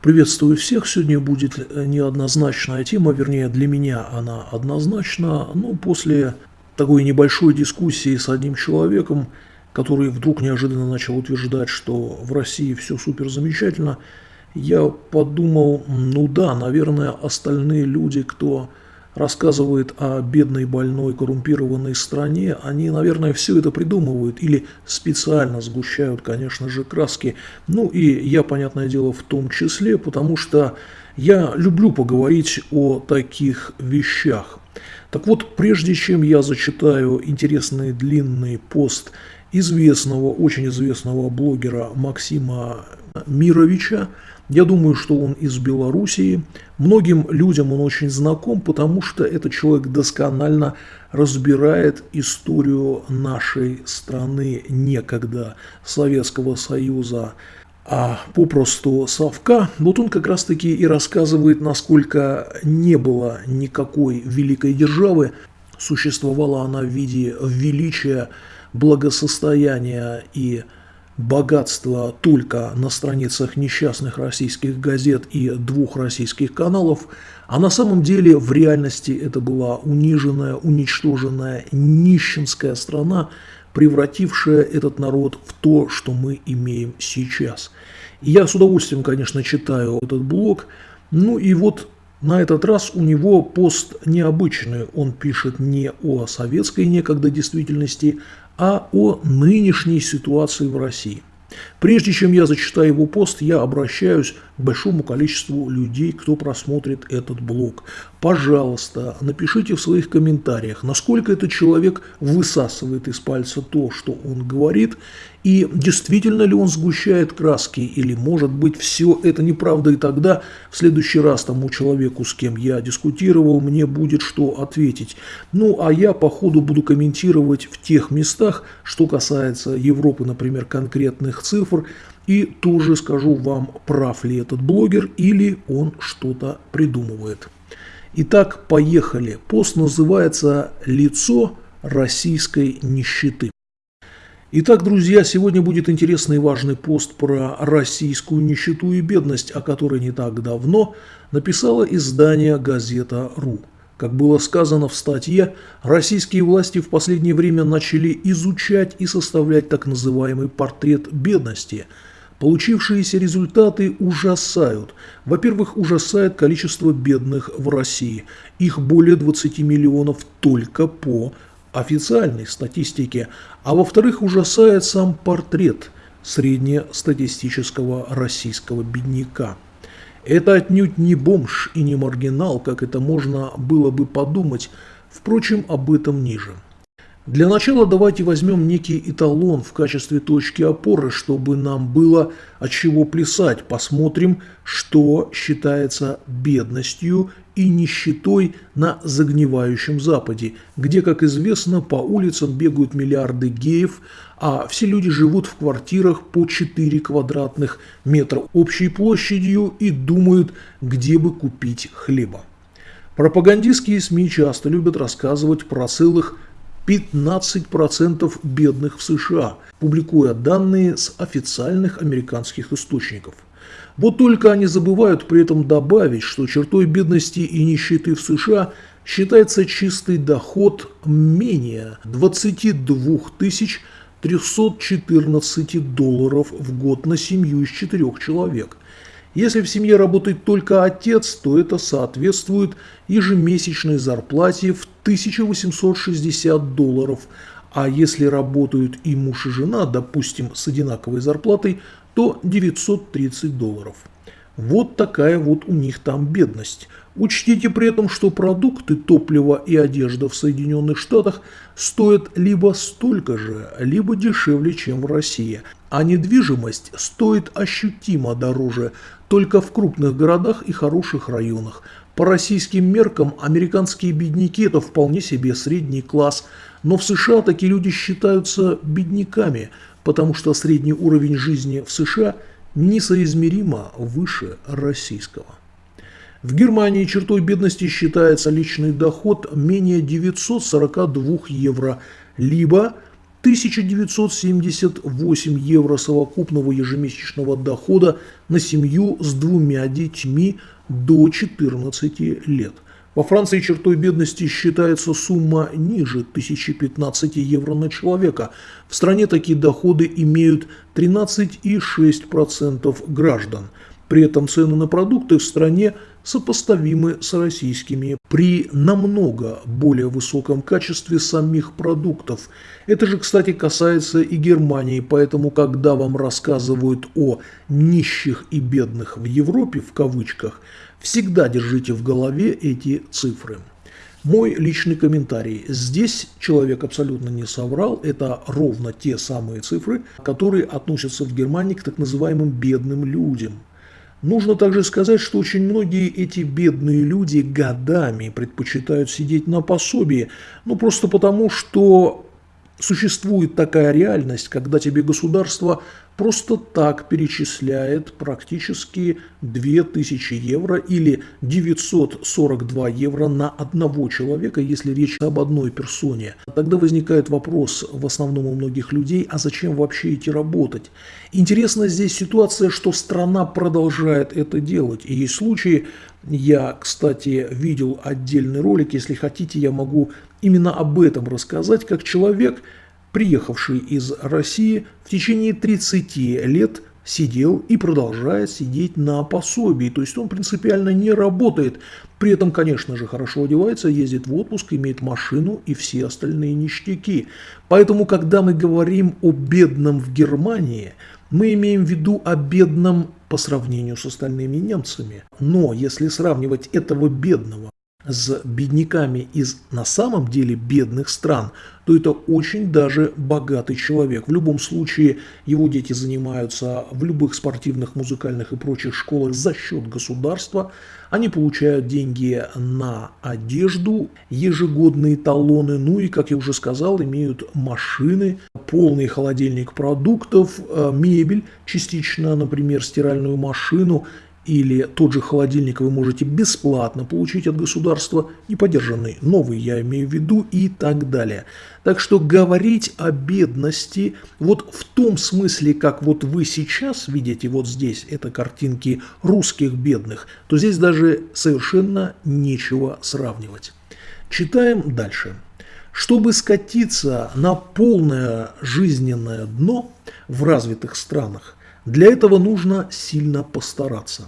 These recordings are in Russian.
Приветствую всех. Сегодня будет э, неоднозначная тема, вернее для меня она однозначна. Ну, после такой небольшой дискуссии с одним человеком, который вдруг неожиданно начал утверждать, что в России все супер замечательно, я подумал, ну да, наверное, остальные люди, кто рассказывает о бедной, больной, коррумпированной стране, они, наверное, все это придумывают или специально сгущают, конечно же, краски. Ну и я, понятное дело, в том числе, потому что я люблю поговорить о таких вещах. Так вот, прежде чем я зачитаю интересный длинный пост известного, очень известного блогера Максима Мировича, я думаю, что он из Белоруссии. Многим людям он очень знаком, потому что этот человек досконально разбирает историю нашей страны некогда Советского Союза, а попросту Совка. Вот он как раз-таки и рассказывает, насколько не было никакой великой державы, существовала она в виде величия, благосостояния и богатство только на страницах несчастных российских газет и двух российских каналов, а на самом деле в реальности это была униженная, уничтоженная нищенская страна, превратившая этот народ в то, что мы имеем сейчас. Я с удовольствием, конечно, читаю этот блог, ну и вот на этот раз у него пост необычный. Он пишет не о советской некогда действительности, а о нынешней ситуации в России. Прежде чем я зачитаю его пост, я обращаюсь большому количеству людей, кто просмотрит этот блог. Пожалуйста, напишите в своих комментариях, насколько этот человек высасывает из пальца то, что он говорит, и действительно ли он сгущает краски, или может быть все это неправда, и тогда в следующий раз тому человеку, с кем я дискутировал, мне будет что ответить. Ну, а я по ходу буду комментировать в тех местах, что касается Европы, например, конкретных цифр, и тоже скажу вам, прав ли этот блогер или он что-то придумывает. Итак, поехали. Пост называется «Лицо российской нищеты». Итак, друзья, сегодня будет интересный и важный пост про российскую нищету и бедность, о которой не так давно написало издание «Газета.ру». Как было сказано в статье, российские власти в последнее время начали изучать и составлять так называемый портрет бедности – Получившиеся результаты ужасают. Во-первых, ужасает количество бедных в России. Их более 20 миллионов только по официальной статистике. А во-вторых, ужасает сам портрет среднестатистического российского бедняка. Это отнюдь не бомж и не маргинал, как это можно было бы подумать, впрочем, об этом ниже. Для начала давайте возьмем некий эталон в качестве точки опоры, чтобы нам было от чего плясать. Посмотрим, что считается бедностью и нищетой на загнивающем Западе, где, как известно, по улицам бегают миллиарды геев, а все люди живут в квартирах по 4 квадратных метра общей площадью и думают, где бы купить хлеба. Пропагандистские СМИ часто любят рассказывать про целых 15% бедных в США, публикуя данные с официальных американских источников. Вот только они забывают при этом добавить, что чертой бедности и нищеты в США считается чистый доход менее 22 314 долларов в год на семью из четырех человек – если в семье работает только отец, то это соответствует ежемесячной зарплате в 1860 долларов, а если работают и муж и жена, допустим, с одинаковой зарплатой, то 930 долларов. Вот такая вот у них там бедность. Учтите при этом, что продукты, топливо и одежда в Соединенных Штатах стоят либо столько же, либо дешевле, чем в России, а недвижимость стоит ощутимо дороже, только в крупных городах и хороших районах. По российским меркам американские бедняки – это вполне себе средний класс, но в США такие люди считаются бедняками, потому что средний уровень жизни в США несоизмеримо выше российского. В Германии чертой бедности считается личный доход менее 942 евро, либо 1978 евро совокупного ежемесячного дохода на семью с двумя детьми до 14 лет. Во Франции чертой бедности считается сумма ниже 1015 евро на человека. В стране такие доходы имеют 13,6% граждан. При этом цены на продукты в стране сопоставимы с российскими при намного более высоком качестве самих продуктов. Это же, кстати, касается и Германии, поэтому, когда вам рассказывают о «нищих и бедных в Европе», в кавычках, всегда держите в голове эти цифры. Мой личный комментарий. Здесь человек абсолютно не соврал. Это ровно те самые цифры, которые относятся в Германии к так называемым бедным людям – Нужно также сказать, что очень многие эти бедные люди годами предпочитают сидеть на пособии, ну просто потому, что существует такая реальность, когда тебе государство просто так перечисляет практически 2000 евро или 942 евро на одного человека, если речь об одной персоне. Тогда возникает вопрос в основном у многих людей, а зачем вообще идти работать? Интересна здесь ситуация, что страна продолжает это делать. И есть случаи, я, кстати, видел отдельный ролик, если хотите, я могу именно об этом рассказать, как человек – приехавший из России, в течение 30 лет сидел и продолжает сидеть на пособии. То есть он принципиально не работает. При этом, конечно же, хорошо одевается, ездит в отпуск, имеет машину и все остальные ништяки. Поэтому, когда мы говорим о бедном в Германии, мы имеем в виду о бедном по сравнению с остальными немцами. Но если сравнивать этого бедного с бедняками из на самом деле бедных стран, то это очень даже богатый человек. В любом случае его дети занимаются в любых спортивных, музыкальных и прочих школах за счет государства. Они получают деньги на одежду, ежегодные талоны, ну и, как я уже сказал, имеют машины, полный холодильник продуктов, э, мебель, частично, например, стиральную машину или тот же холодильник вы можете бесплатно получить от государства, не поддержанный, новый я имею в виду и так далее. Так что говорить о бедности вот в том смысле, как вот вы сейчас видите вот здесь, это картинки русских бедных, то здесь даже совершенно нечего сравнивать. Читаем дальше. Чтобы скатиться на полное жизненное дно в развитых странах, для этого нужно сильно постараться.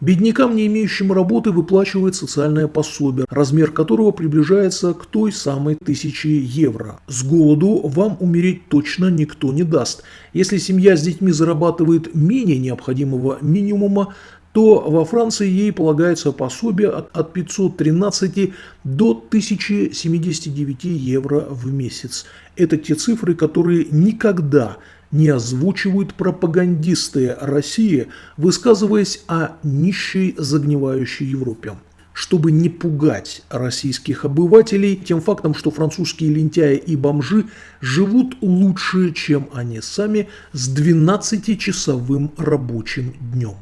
Беднякам, не имеющим работы, выплачивает социальное пособие, размер которого приближается к той самой тысяче евро. С голоду вам умереть точно никто не даст. Если семья с детьми зарабатывает менее необходимого минимума, то во Франции ей полагается пособие от 513 до 1079 евро в месяц. Это те цифры, которые никогда не озвучивают пропагандисты России, высказываясь о нищей загнивающей Европе чтобы не пугать российских обывателей тем фактом, что французские лентяи и бомжи живут лучше, чем они сами, с 12-часовым рабочим днем.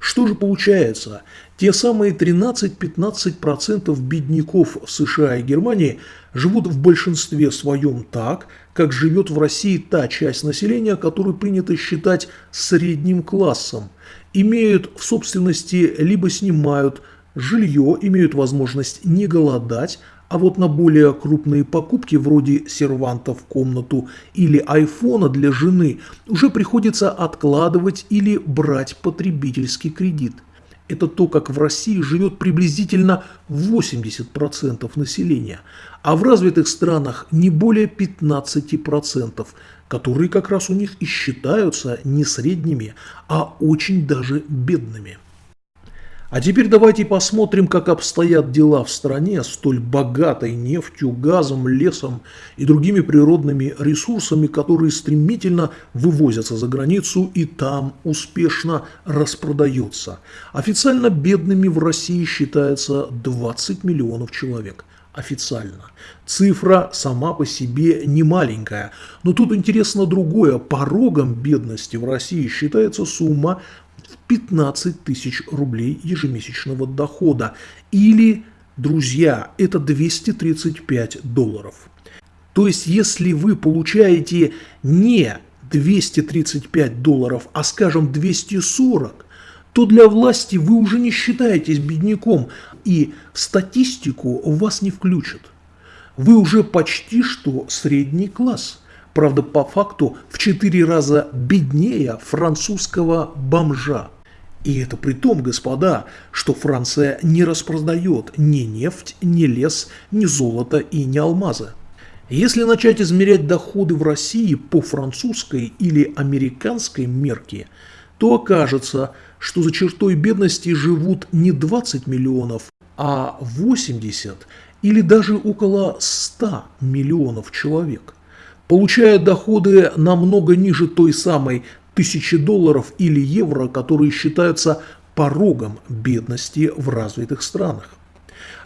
Что же получается? Те самые 13-15% бедняков США и Германии живут в большинстве своем так, как живет в России та часть населения, которую принято считать средним классом. Имеют в собственности либо снимают жилье, имеют возможность не голодать, а вот на более крупные покупки, вроде серванта в комнату или айфона для жены, уже приходится откладывать или брать потребительский кредит. Это то, как в России живет приблизительно 80% населения, а в развитых странах не более 15%, которые как раз у них и считаются не средними, а очень даже бедными. А теперь давайте посмотрим, как обстоят дела в стране, столь богатой нефтью, газом, лесом и другими природными ресурсами, которые стремительно вывозятся за границу и там успешно распродаются. Официально бедными в России считается 20 миллионов человек официально. Цифра сама по себе не маленькая, но тут интересно другое. Порогом бедности в России считается сумма 15 тысяч рублей ежемесячного дохода. Или, друзья, это 235 долларов. То есть, если вы получаете не 235 долларов, а скажем 240, то для власти вы уже не считаетесь бедняком и статистику вас не включат. Вы уже почти что средний класс. Правда, по факту в 4 раза беднее французского бомжа. И это при том, господа, что Франция не распродает ни нефть, ни лес, ни золото и ни алмазы. Если начать измерять доходы в России по французской или американской мерке, то окажется, что за чертой бедности живут не 20 миллионов, а 80 или даже около 100 миллионов человек, получая доходы намного ниже той самой тысячи долларов или евро, которые считаются порогом бедности в развитых странах.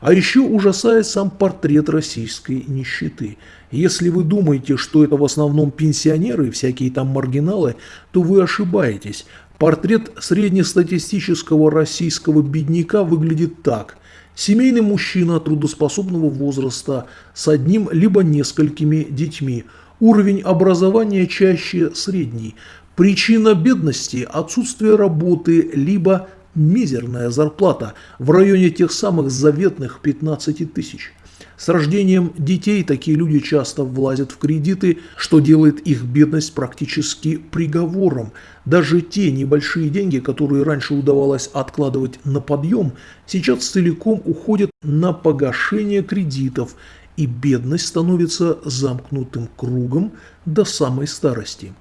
А еще ужасает сам портрет российской нищеты. Если вы думаете, что это в основном пенсионеры и всякие там маргиналы, то вы ошибаетесь. Портрет среднестатистического российского бедняка выглядит так. Семейный мужчина трудоспособного возраста с одним либо несколькими детьми. Уровень образования чаще средний. Причина бедности – отсутствие работы, либо мизерная зарплата в районе тех самых заветных 15 тысяч. С рождением детей такие люди часто влазят в кредиты, что делает их бедность практически приговором. Даже те небольшие деньги, которые раньше удавалось откладывать на подъем, сейчас целиком уходят на погашение кредитов, и бедность становится замкнутым кругом до самой старости.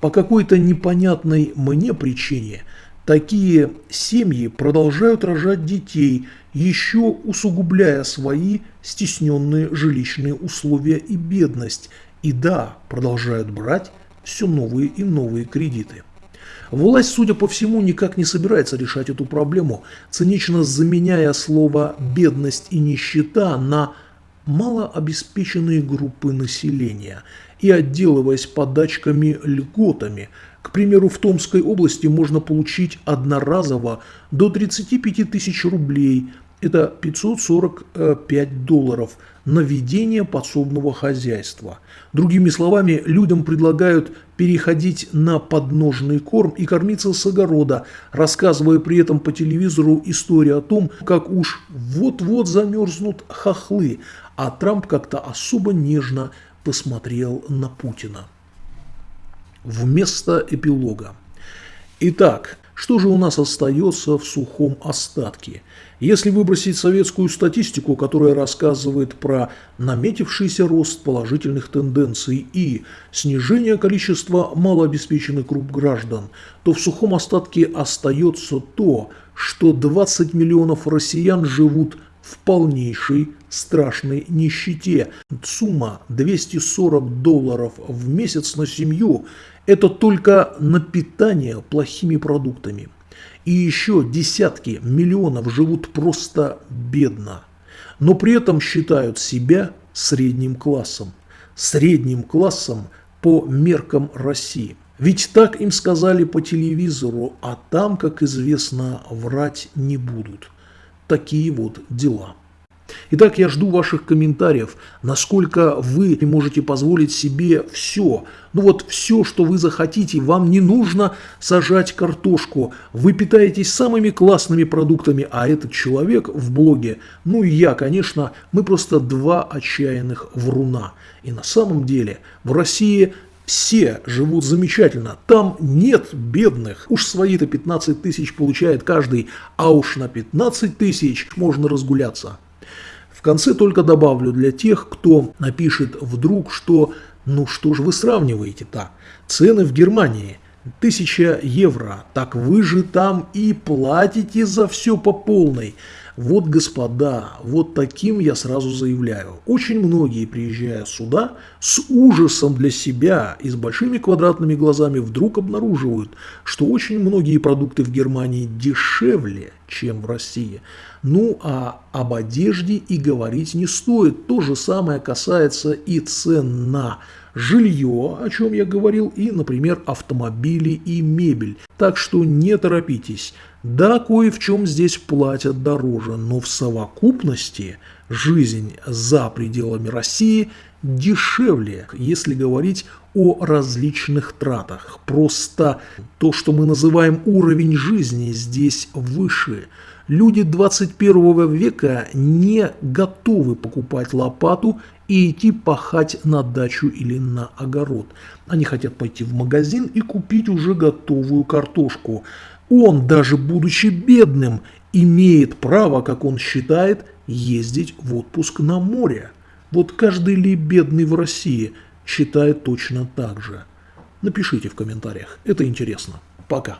По какой-то непонятной мне причине – Такие семьи продолжают рожать детей, еще усугубляя свои стесненные жилищные условия и бедность, и да, продолжают брать все новые и новые кредиты. Власть, судя по всему, никак не собирается решать эту проблему, цинично заменяя слово «бедность» и «нищета» на малообеспеченные группы населения и отделываясь подачками льготами – к примеру, в Томской области можно получить одноразово до 35 тысяч рублей, это 545 долларов, на ведение подсобного хозяйства. Другими словами, людям предлагают переходить на подножный корм и кормиться с огорода, рассказывая при этом по телевизору историю о том, как уж вот-вот замерзнут хохлы, а Трамп как-то особо нежно посмотрел на Путина вместо эпилога. Итак, что же у нас остается в сухом остатке? Если выбросить советскую статистику, которая рассказывает про наметившийся рост положительных тенденций и снижение количества малообеспеченных групп граждан, то в сухом остатке остается то, что 20 миллионов россиян живут в полнейшей страшной нищете. Сумма 240 долларов в месяц на семью – это только на питание плохими продуктами. И еще десятки миллионов живут просто бедно, но при этом считают себя средним классом. Средним классом по меркам России. Ведь так им сказали по телевизору, а там, как известно, врать не будут такие вот дела. Итак, я жду ваших комментариев, насколько вы можете позволить себе все. Ну вот все, что вы захотите, вам не нужно сажать картошку. Вы питаетесь самыми классными продуктами, а этот человек в блоге, ну и я, конечно, мы просто два отчаянных вруна. И на самом деле в России все живут замечательно, там нет бедных. Уж свои-то 15 тысяч получает каждый, а уж на 15 тысяч можно разгуляться. В конце только добавлю для тех, кто напишет вдруг, что ну что же вы сравниваете-то? Цены в Германии – 1000 евро, так вы же там и платите за все по полной. Вот, господа, вот таким я сразу заявляю. Очень многие, приезжая сюда, с ужасом для себя и с большими квадратными глазами вдруг обнаруживают, что очень многие продукты в Германии дешевле, чем в России. Ну а об одежде и говорить не стоит. То же самое касается и цен на жилье, о чем я говорил, и, например, автомобили и мебель. Так что не торопитесь. Да, кое в чем здесь платят дороже, но в совокупности жизнь за пределами России дешевле, если говорить о различных тратах. Просто то, что мы называем уровень жизни, здесь выше. Люди 21 века не готовы покупать лопату и идти пахать на дачу или на огород. Они хотят пойти в магазин и купить уже готовую картошку. Он, даже будучи бедным, имеет право, как он считает, ездить в отпуск на море. Вот каждый ли бедный в России считает точно так же. Напишите в комментариях, это интересно. Пока.